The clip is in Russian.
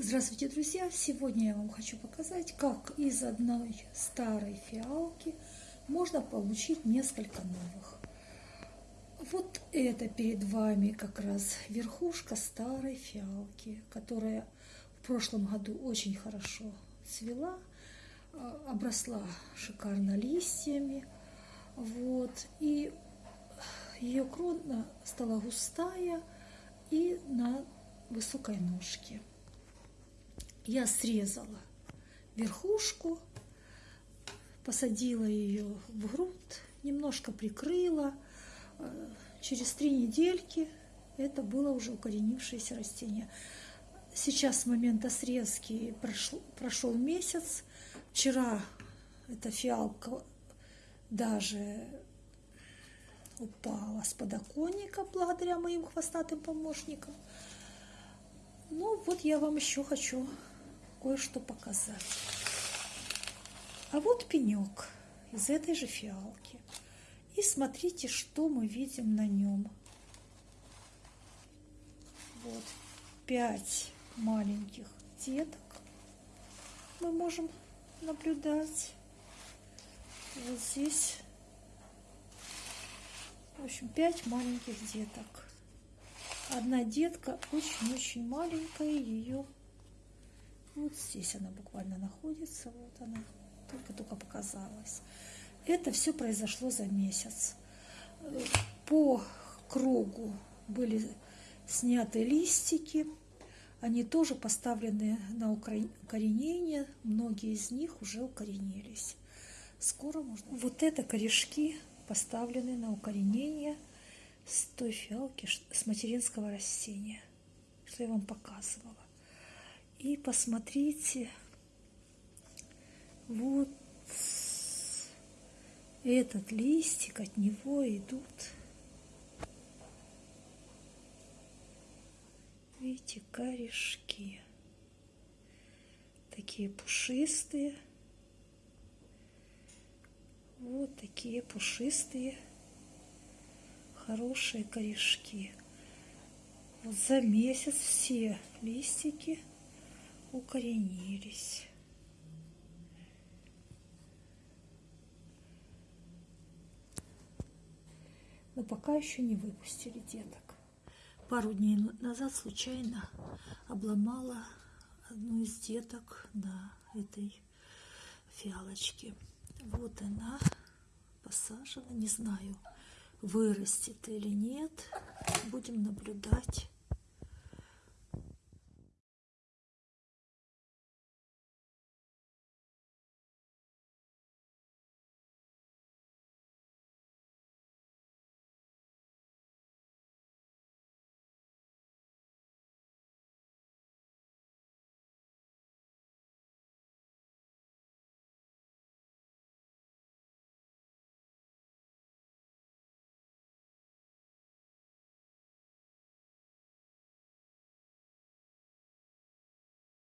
Здравствуйте, друзья! Сегодня я вам хочу показать, как из одной старой фиалки можно получить несколько новых. Вот это перед вами как раз верхушка старой фиалки, которая в прошлом году очень хорошо цвела, а, обросла шикарно листьями. Вот, и ее крона стала густая и на высокой ножке я срезала верхушку, посадила ее в грунт, немножко прикрыла. Э, через три недельки это было уже укоренившееся растение. Сейчас с момента срезки прошел, прошел месяц. Вчера эта фиалка даже упала с подоконника благодаря моим хвостатым помощникам. Ну вот я вам еще хочу кое-что показать. А вот пенек из этой же фиалки. И смотрите, что мы видим на нем. Вот пять маленьких деток мы можем наблюдать. Вот здесь, в общем, пять маленьких деток. Одна детка очень-очень маленькая, ее вот здесь она буквально находится, вот она, только-только показалась. Это все произошло за месяц. По кругу были сняты листики, они тоже поставлены на укоренение, многие из них уже укоренились. Скоро можно... Вот это корешки поставлены на укоренение с той фиалки, с материнского растения, что я вам показывала. И посмотрите, вот этот листик, от него идут, видите, корешки. Такие пушистые. Вот такие пушистые, хорошие корешки. Вот за месяц все листики укоренились. Но пока еще не выпустили деток. Пару дней назад случайно обломала одну из деток на этой фиалочке. Вот она посажена. Не знаю, вырастет или нет. Будем наблюдать.